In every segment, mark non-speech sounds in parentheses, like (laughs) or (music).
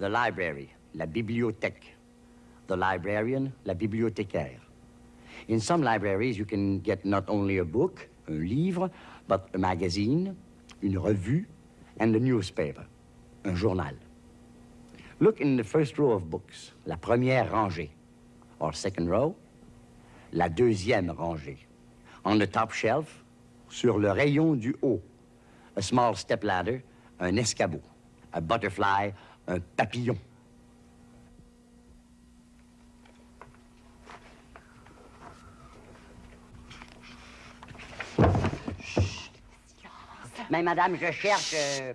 The library, la bibliothèque. The librarian, la bibliothécaire. In some libraries, you can get not only a book, un livre, but a magazine, une revue, and a newspaper, un journal. Look in the first row of books, la première rangée, or second row, la deuxième rangée. On the top shelf, sur le rayon du haut, a small step ladder, un escabeau, a butterfly, un papillon. Mais madame, je cherche... euh.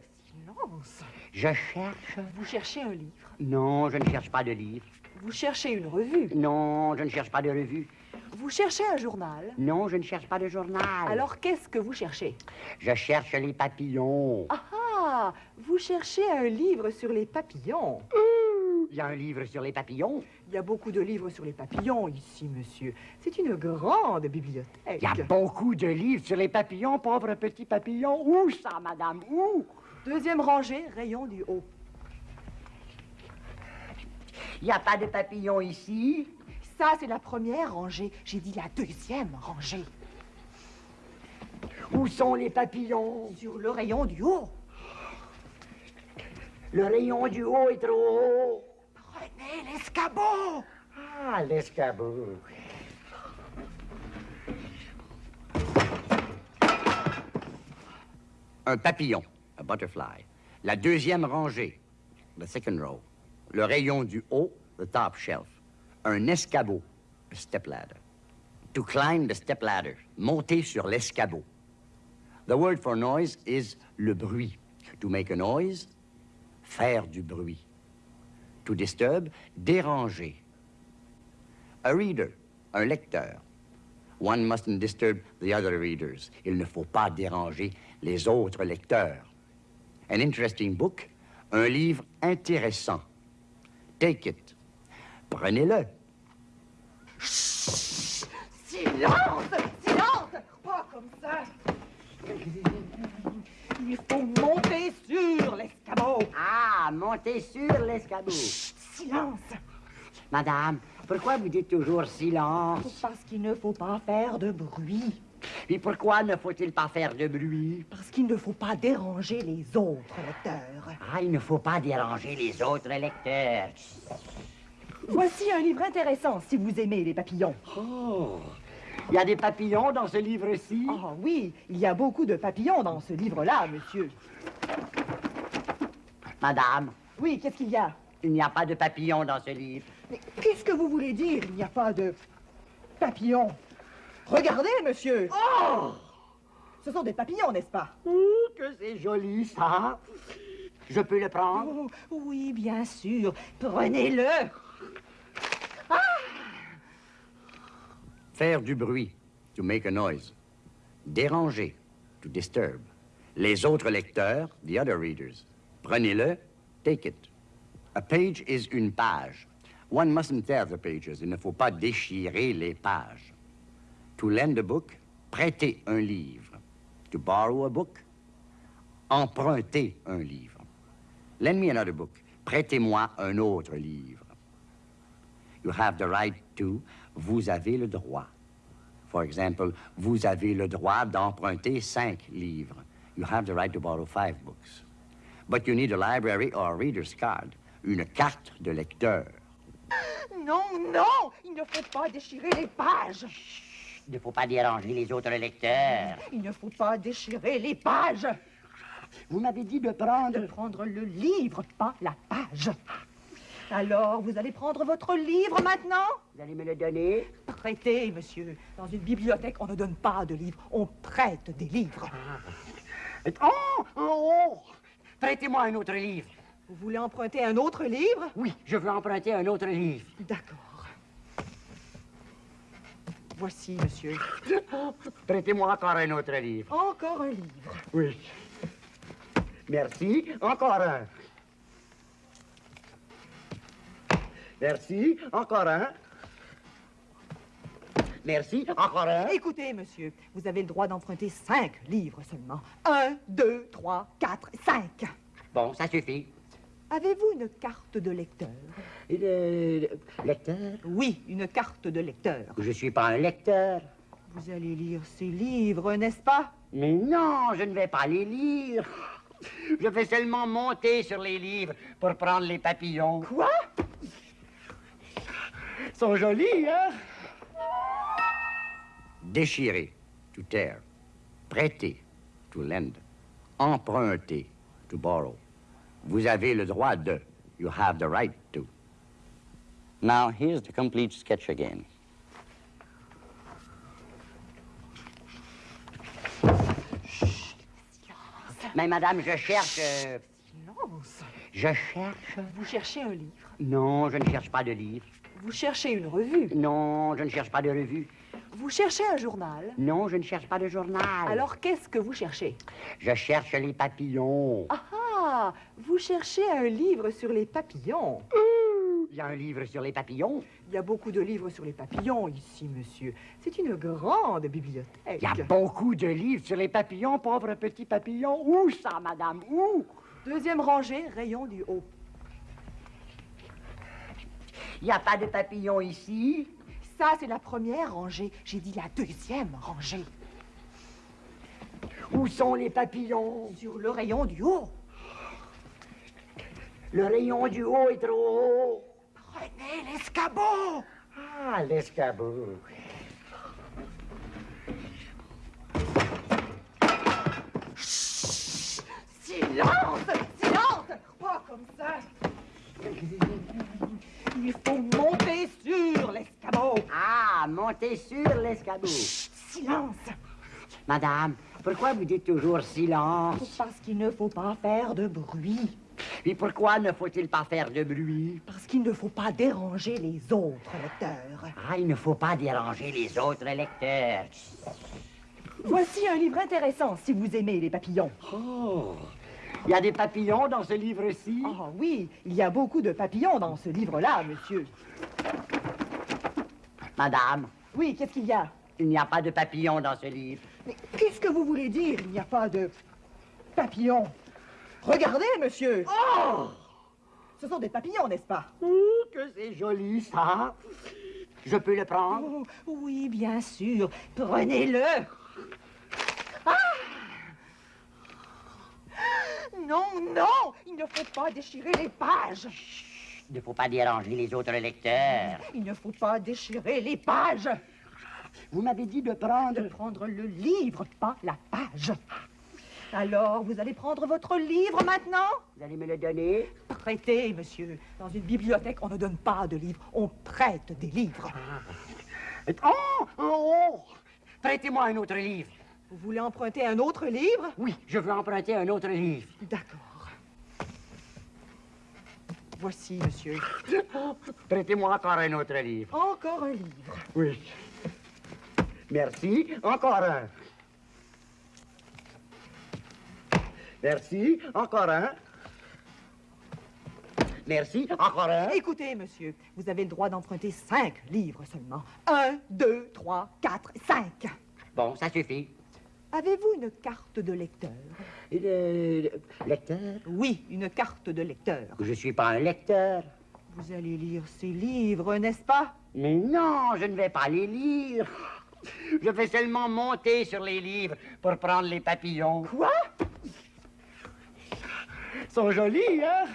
Je cherche... Vous cherchez un livre. Non, je ne cherche pas de livre. Vous cherchez une revue. Non, je ne cherche pas de revue. Vous cherchez un journal. Non, je ne cherche pas de journal. Alors qu'est-ce que vous cherchez? Je cherche les papillons. Ah ah Vous cherchez un livre sur les papillons. Il y a un livre sur les papillons. Il y a beaucoup de livres sur les papillons ici, monsieur. C'est une grande bibliothèque. Il y a beaucoup de livres sur les papillons, pauvre petit papillon. Où ça, madame? Où? Deuxième rangée, rayon du haut. Il n'y a pas de papillons ici? Ça, c'est la première rangée. J'ai dit la deuxième rangée. Où sont les papillons? Sur le rayon du haut. Le rayon du haut est trop haut. Prenez l'escabeau. Ah, l'escabeau. Un papillon, butterfly. La deuxième rangée, the second row. Le rayon du haut, the top shelf. Un escabeau, a step ladder. To climb the step ladder, monter sur l'escabeau. The word for noise is le bruit. To make a noise, faire du bruit. To disturb, déranger. A reader, un lecteur. One mustn't disturb the other readers. Il ne faut pas déranger les autres lecteurs. An interesting book, un livre intéressant. Take it. Prenez-le. Silence Silence Pas comme ça Il faut monter sur l'escabeau. Ah, montez sur l'escabeau. Silence Madame, pourquoi vous dites toujours silence? Parce qu'il ne faut pas faire de bruit. Et pourquoi ne faut-il pas faire de bruit? Parce qu'il ne faut pas déranger les autres lecteurs. Ah, il ne faut pas déranger les autres lecteurs. Voici un livre intéressant si vous aimez les papillons. Oh, il y a des papillons dans ce livre-ci? Ah oui, il y a beaucoup de papillons dans ce livre-là, monsieur. Madame, Oui, qu'est-ce qu'il y a? Il n'y a pas de papillons dans ce livre. Mais qu'est-ce que vous voulez dire Il n'y a pas de papillons? Regardez, monsieur. Oh! Ce sont des papillons, n'est-ce pas? Ouh, que c'est joli, ça. Je peux le prendre? Oh, Oui, bien sûr. Prenez-le. Faire du bruit, to make a noise. Déranger, to disturb. Les autres lecteurs, the other readers. Prenez-le, take it. A page is une page. One mustn't tear the pages. Il ne faut pas déchirer les pages. To lend a book, prêter un livre. To borrow a book, emprunter un livre. Lend me another book. Prêtez-moi un autre livre. You have the right to, vous avez le droit. For example, vous avez le droit d'emprunter cinq livres. You have the right to borrow five books. But you need a library or a reader's card, une carte de lecteur. Non, non, il ne faut pas déchirer les pages. Il ne faut pas déranger les autres lecteurs. Il ne faut pas déchirer les pages. Vous m'avez dit de prendre... De prendre le livre, pas la page. Alors, vous allez prendre votre livre maintenant? Vous allez me le donner? Prêtez, monsieur. Dans une bibliothèque, on ne donne pas de livres, on prête des livres. Oh! Oh! oh. Prêtez-moi un autre livre. Vous voulez emprunter un autre livre? Oui, je veux emprunter un autre livre. D'accord. Voici, monsieur. (laughs) Prêtez-moi encore un autre livre. Encore un livre. Oui. Merci. Encore un. Merci. Encore un. Merci. Encore un. Écoutez, monsieur, vous avez le droit d'emprunter cinq livres seulement. Un, deux, trois, quatre, cinq. Bon, ça suffit. Avez-vous une carte de lecteur? Le, le lecteur? Oui, une carte de lecteur. Je suis pas un lecteur. Vous allez lire ces livres, n'est-ce pas? Mais non, je ne vais pas les lire. Je vais seulement monter sur les livres pour prendre les papillons. Quoi? Ils sont jolis, hein? Déchirer, to tear. Prêter, to lend. Emprunter, to borrow. Vous avez le droit de. You have the right to. Now, here's the complete sketch again. Mais madame, je cherche... euh, Silence je cherche... Vous cherchez un livre? Non, je ne cherche pas de livre. Vous cherchez une revue? Non, je ne cherche pas de revue. Vous cherchez un journal? Non, je ne cherche pas de journal. Alors qu'est-ce que vous cherchez? Je cherche les papillons. Ah ah Vous cherchez un livre sur les papillons. Il y a un livre sur les papillons. Il y a beaucoup de livres sur les papillons ici, monsieur. C'est une grande bibliothèque. Il y a beaucoup de livres sur les papillons, pauvres petits papillons. Où ça, madame? Où? Deuxième rangée, rayon du haut. Il n'y a pas de papillons ici? Ça, c'est la première rangée. J'ai dit la deuxième rangée. Où sont les papillons? Sur le rayon du haut. Le rayon du haut est trop haut. Prenez l'escabeau. Ah, l'escabeau. Silence Silence Pas comme ça? Il faut monter sur l'escabeau. Ah, montez sur l'escabeau. Silence Madame, pourquoi vous dites toujours silence? Parce qu'il ne faut pas faire de bruit. Et pourquoi ne faut-il pas faire de bruit? Parce qu'il ne faut pas déranger les autres lecteurs. Ah, il ne faut pas déranger les autres lecteurs. Voici un livre intéressant si vous aimez les papillons. Oh, il y a des papillons dans ce livre-ci? Ah oui, il y a beaucoup de papillons dans ce livre-là, monsieur. Madame, Oui, qu'est-ce qu'il y a? Il n'y a pas de papillons dans ce livre. Mais qu'est-ce que vous voulez dire Il n'y a pas de papillons? Regardez, monsieur. Oh! Ce sont des papillons, n'est-ce pas? Ouh, que c'est joli, ça. Je peux le prendre? Oh, Oui, bien sûr. Prenez-le. Ah Non, non, il ne faut pas déchirer les pages. Il ne faut pas déranger les autres lecteurs. Il ne faut pas déchirer les pages. Vous m'avez dit de prendre... De prendre le livre, pas la page. Alors, vous allez prendre votre livre maintenant? Vous allez me le donner? Prêtez, monsieur. Dans une bibliothèque, on ne donne pas de livres, on prête des livres. Oh! Oh! Prêtez-moi un autre livre. Vous voulez emprunter un autre livre? Oui, je veux emprunter un autre livre. D'accord. Voici, monsieur. (laughs) Prêtez-moi encore un autre livre. Encore un livre. Oui. Merci. Encore un. Merci. Encore un. Merci. Encore un. Écoutez, monsieur, vous avez le droit d'emprunter cinq livres seulement. Un, deux, trois, quatre, cinq. Bon, ça suffit. Avez-vous une carte de lecteur? Le, le lecteur? Oui, une carte de lecteur. Je suis pas un lecteur. Vous allez lire ces livres, n'est-ce pas? Mais non, je ne vais pas les lire. Je vais seulement monter sur les livres pour prendre les papillons. Quoi? Sont jolis, hein?